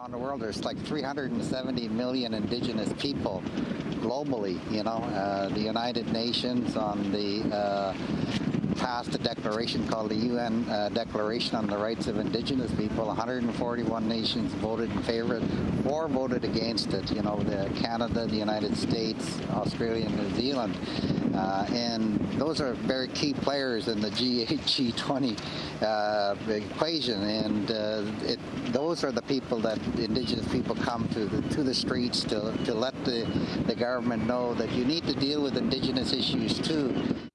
around the world. There's like 370 million indigenous people globally. You know, uh, the United Nations on the uh, passed a declaration called the UN uh, Declaration on the Rights of Indigenous People. 141 nations voted in favor, or voted against it. You know, the Canada, the United States, Australia, and New Zealand. Uh, and those are very key players in the G8, G20 uh, equation. And uh, it, those are the people that Indigenous people come to the, to the streets to, to let the, the government know that you need to deal with Indigenous issues too.